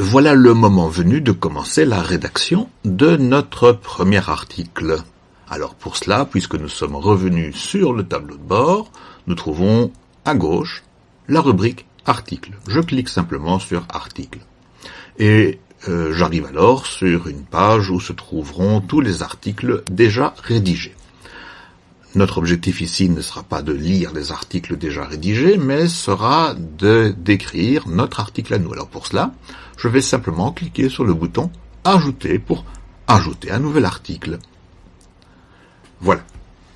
voilà le moment venu de commencer la rédaction de notre premier article. Alors pour cela, puisque nous sommes revenus sur le tableau de bord, nous trouvons à gauche la rubrique article. Je clique simplement sur article. Et euh, j'arrive alors sur une page où se trouveront tous les articles déjà rédigés. Notre objectif ici ne sera pas de lire les articles déjà rédigés, mais sera de d'écrire notre article à nous. Alors pour cela, je vais simplement cliquer sur le bouton Ajouter pour ajouter un nouvel article. Voilà.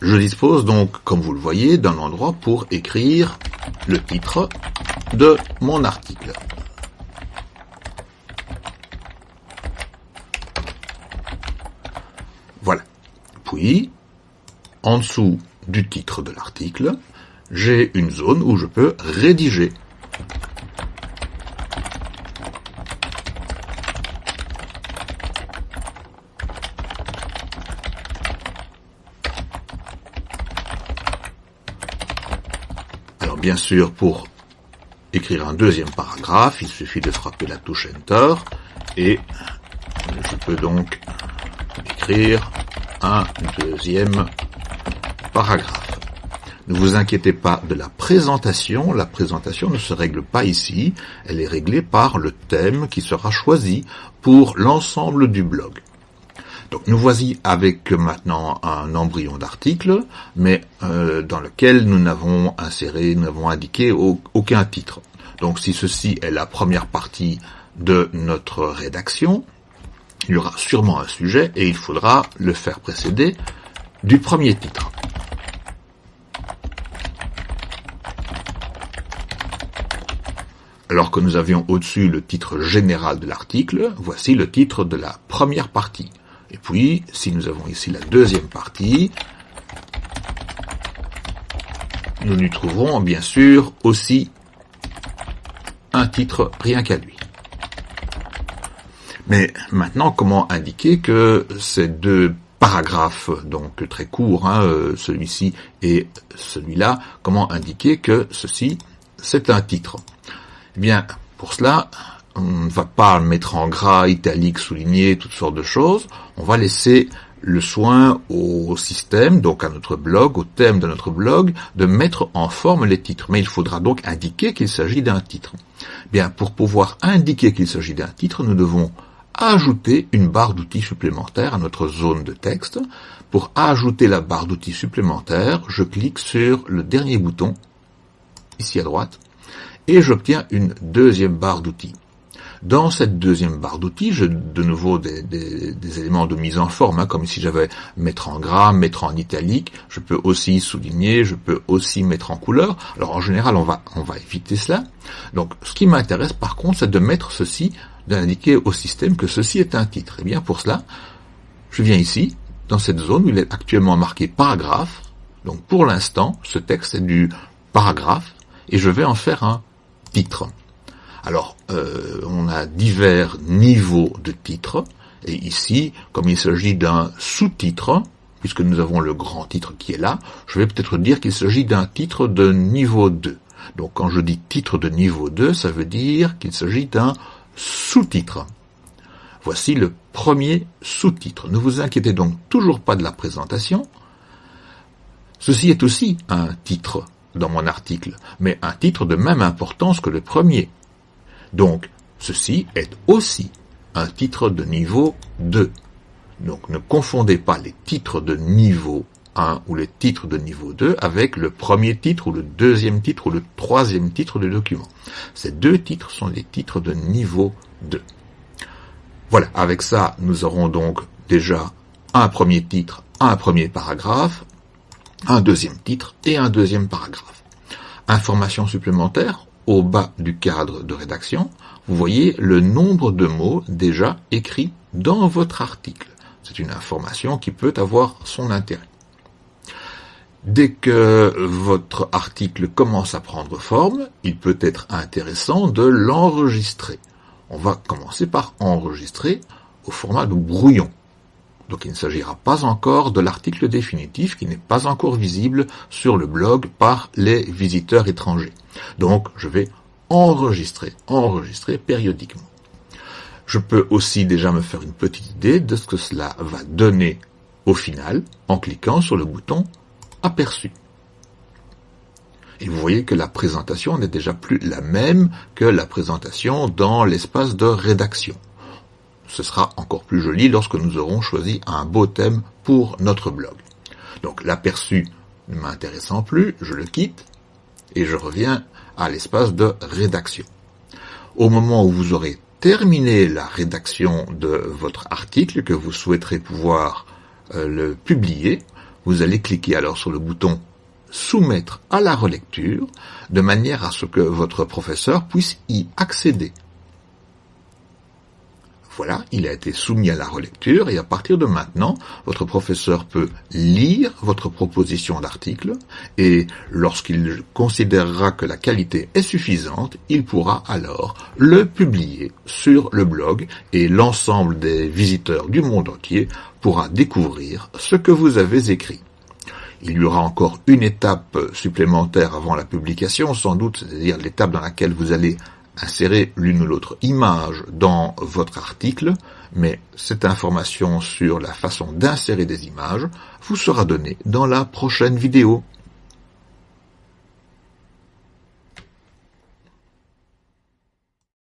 Je dispose donc, comme vous le voyez, d'un endroit pour écrire le titre de mon article. Voilà. Puis, en dessous du titre de l'article, j'ai une zone où je peux rédiger. Bien sûr, pour écrire un deuxième paragraphe, il suffit de frapper la touche Enter et je peux donc écrire un deuxième paragraphe. Ne vous inquiétez pas de la présentation, la présentation ne se règle pas ici, elle est réglée par le thème qui sera choisi pour l'ensemble du blog. Donc nous voici avec maintenant un embryon d'article, mais euh, dans lequel nous n'avons inséré, nous n'avons indiqué aucun titre. Donc si ceci est la première partie de notre rédaction, il y aura sûrement un sujet et il faudra le faire précéder du premier titre. Alors que nous avions au-dessus le titre général de l'article, voici le titre de la première partie. Et puis, si nous avons ici la deuxième partie, nous lui trouverons bien sûr aussi un titre rien qu'à lui. Mais maintenant, comment indiquer que ces deux paragraphes, donc très courts, hein, euh, celui-ci et celui-là, comment indiquer que ceci, c'est un titre? Eh bien, pour cela, on ne va pas mettre en gras, italique, souligné, toutes sortes de choses. On va laisser le soin au système, donc à notre blog, au thème de notre blog, de mettre en forme les titres. Mais il faudra donc indiquer qu'il s'agit d'un titre. Bien, pour pouvoir indiquer qu'il s'agit d'un titre, nous devons ajouter une barre d'outils supplémentaire à notre zone de texte. Pour ajouter la barre d'outils supplémentaire, je clique sur le dernier bouton, ici à droite, et j'obtiens une deuxième barre d'outils. Dans cette deuxième barre d'outils, j'ai de nouveau des, éléments de mise en forme, hein, comme si j'avais mettre en gras, mettre en italique, je peux aussi souligner, je peux aussi mettre en couleur. Alors en général, on va, on va éviter cela. Donc ce qui m'intéresse par contre, c'est de mettre ceci, d'indiquer au système que ceci est un titre. Et eh bien pour cela, je viens ici, dans cette zone où il est actuellement marqué paragraphe. Donc pour l'instant, ce texte est du paragraphe, et je vais en faire un titres. Alors, euh, on a divers niveaux de titres, et ici, comme il s'agit d'un sous-titre, puisque nous avons le grand titre qui est là, je vais peut-être dire qu'il s'agit d'un titre de niveau 2. Donc quand je dis titre de niveau 2, ça veut dire qu'il s'agit d'un sous-titre. Voici le premier sous-titre. Ne vous inquiétez donc toujours pas de la présentation. Ceci est aussi un titre dans mon article, mais un titre de même importance que le premier. Donc, ceci est aussi un titre de niveau 2. Donc, ne confondez pas les titres de niveau 1 ou les titres de niveau 2 avec le premier titre ou le deuxième titre ou le troisième titre du document. Ces deux titres sont les titres de niveau 2. Voilà, avec ça, nous aurons donc déjà un premier titre, un premier paragraphe, un deuxième titre et un deuxième paragraphe. Information supplémentaire, au bas du cadre de rédaction, vous voyez le nombre de mots déjà écrits dans votre article. C'est une information qui peut avoir son intérêt. Dès que votre article commence à prendre forme, il peut être intéressant de l'enregistrer. On va commencer par enregistrer au format de brouillon. Donc il ne s'agira pas encore de l'article définitif qui n'est pas encore visible sur le blog par les visiteurs étrangers. Donc je vais enregistrer, enregistrer périodiquement. Je peux aussi déjà me faire une petite idée de ce que cela va donner au final en cliquant sur le bouton aperçu. Et vous voyez que la présentation n'est déjà plus la même que la présentation dans l'espace de rédaction. Ce sera encore plus joli lorsque nous aurons choisi un beau thème pour notre blog. Donc l'aperçu ne m'intéressant plus, je le quitte et je reviens à l'espace de rédaction. Au moment où vous aurez terminé la rédaction de votre article, que vous souhaiterez pouvoir euh, le publier, vous allez cliquer alors sur le bouton soumettre à la relecture de manière à ce que votre professeur puisse y accéder. Voilà, il a été soumis à la relecture et à partir de maintenant, votre professeur peut lire votre proposition d'article et lorsqu'il considérera que la qualité est suffisante, il pourra alors le publier sur le blog et l'ensemble des visiteurs du monde entier pourra découvrir ce que vous avez écrit. Il y aura encore une étape supplémentaire avant la publication, sans doute, c'est-à-dire l'étape dans laquelle vous allez insérer l'une ou l'autre image dans votre article, mais cette information sur la façon d'insérer des images vous sera donnée dans la prochaine vidéo.